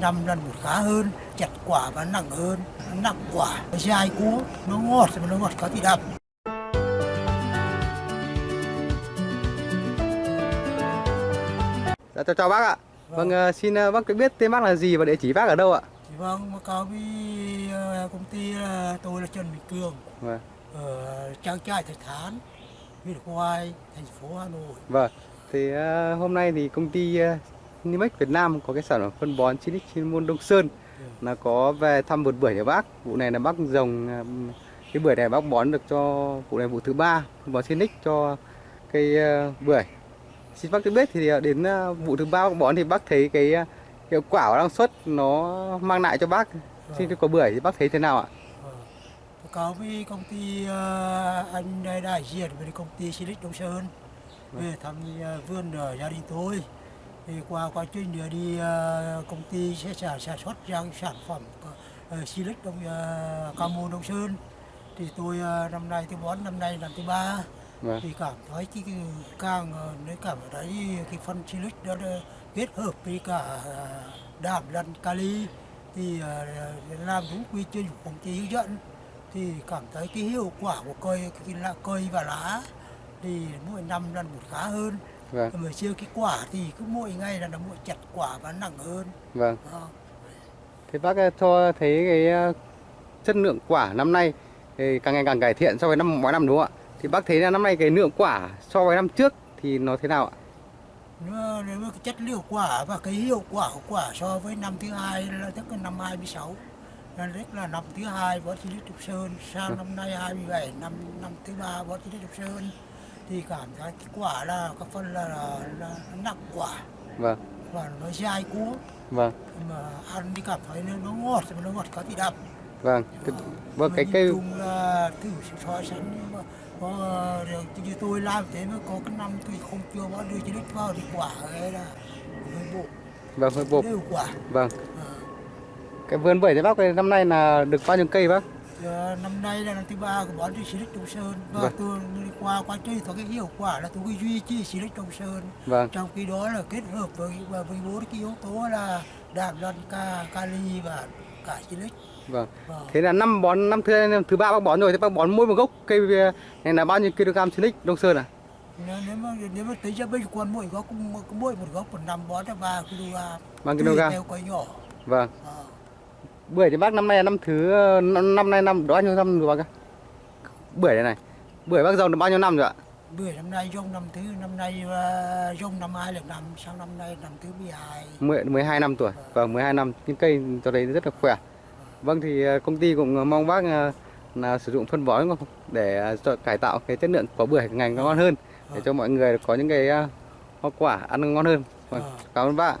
năm lần một khá hơn chặt quả và nặng hơn nó nặng quả nó dai cuống nó ngọt mà nó ngọt có thì đậm Dạ, chào, chào bác ạ. Vâng. Vâng, ờ, xin ờ, bác cho biết tên bác là gì và địa chỉ bác ở đâu ạ? Vâng báo cáo với ờ, công ty là tôi là Trần Bình Cường Vâng, ở trang trại Thạch Thán huyện Hoài thành phố Hà Nội vâng. Thì ờ, hôm nay thì công ty Nimex Việt Nam có cái sản phẩm phân bón Chinic chuyên môn Đông Sơn. Là có về thăm vườn bưởi nhà bác. Vụ này là bác trồng ờ, cái bưởi này bác bón được cho vụ này vụ thứ ba bón Chinic cho cây ờ, bưởi. Xin bác cho biết thì ờ, đến ờ, vụ thứ ba bác bón thì bác thấy cái hiệu quả và năng suất nó mang lại cho bác. Trên cái quả bưởi thì bác thấy thế nào ạ? Báo cáo với công ty anh đây đại diện với công ty Silic Đông Sơn. Về thăm vườn gia đình tôi thì qua quá trình đi ờ, công ty sẽ sản sản xuất ra sản phẩm uh, Silic Đông uh, Camo Đông Sơn. Thì tôi ờ, năm nay tôi bón năm nay lần thứ ba. Vâng. thì cảm thấy cái, cái càng ờ, nếu cảm thấy cái phân silic đó kết hợp với cả ờ, đạm lẫn kali. Thì ờ, làm đúng quy trình của công ty hướng dẫn. Thì cảm thấy cái hiệu quả của cây cái lá cây và lá thì mỗi năm lần một khá hơn Vâng, mà chưa cái quả thì cứ mỗi ngày là nó mỗi chặt quả và nặng hơn vâng. Đó. Thế bác cho thấy cái chất lượng quả năm nay thì càng ngày càng cải thiện so với năm mỗi năm đúng không ạ? Thì bác thấy là năm nay cái lượng quả so với năm trước thì nó thế nào ạ? Nếu mà cái chất liệu quả và cái hiệu quả của quả so với năm thứ hai là tức là năm 26 là rất là năm thứ hai võ thị Trục Sơn sang năm nay 27 năm năm thứ ba võ thị Trục Sơn thì cảm thấy cái quả là các phân là, là, là nặng quả Vâng, và nó dai cuống vâng, mà ăn thì cảm thấy nó, ngọt nó ngọt có thì đậm vâng. Cái, vâng cái chung là thử so sánh mà có được như tôi làm thế mà có cái năm tôi không chưa có đưa chỉ đích vào thì quả ấy là hơi bộ vâng hơi bột. đều quả Vâng. Ờ, Cái vườn bưởi thì bác ơi, năm nay là được bao nhiêu cây bác? Ờ, năm nay là năm thứ ba của bọn xí đích Đông Sơn và Vâng. tôi qua quá trình có cái hiệu quả là tôi duy trì xí đích Đông Sơn Vâng, trong khi đó là kết hợp với với bốn cái yếu tố là đạm lân ca kali và cả xí đích vâng. Vâng. Thế là năm bón năm thứ năm thứ ba bác bón rồi thì bác bón mỗi một gốc cây này là bao nhiêu kg Silic Đông Sơn à? nếu, nếu mà nếu mà tính ra bình quân mỗi gốc cũng mỗi một gốc một năm bón ra ba kg Ba kg. theo cây nhỏ Vâng. Ờ. Bưởi thì bác năm nay là năm thứ năm, nay năm bao nhiêu năm rồi bác ạ? Bưởi này này. Bưởi bác dòng được bao nhiêu năm rồi ạ? bưởi năm nay rông năm thứ năm nay uh, rông năm hai năm sang năm nay năm thứ 12 10, 12 năm tuổi Vâng 12 năm những cây cho đấy rất là khỏe Vâng thì ờ, công ty cũng mong bác ờ, là sử dụng phân bón để ờ, cải tạo cái chất lượng quả bưởi ngày ngon hơn để cho mọi người có những cái ờ, hoa quả ăn ngon hơn vâng, Ờ. cảm ơn bác.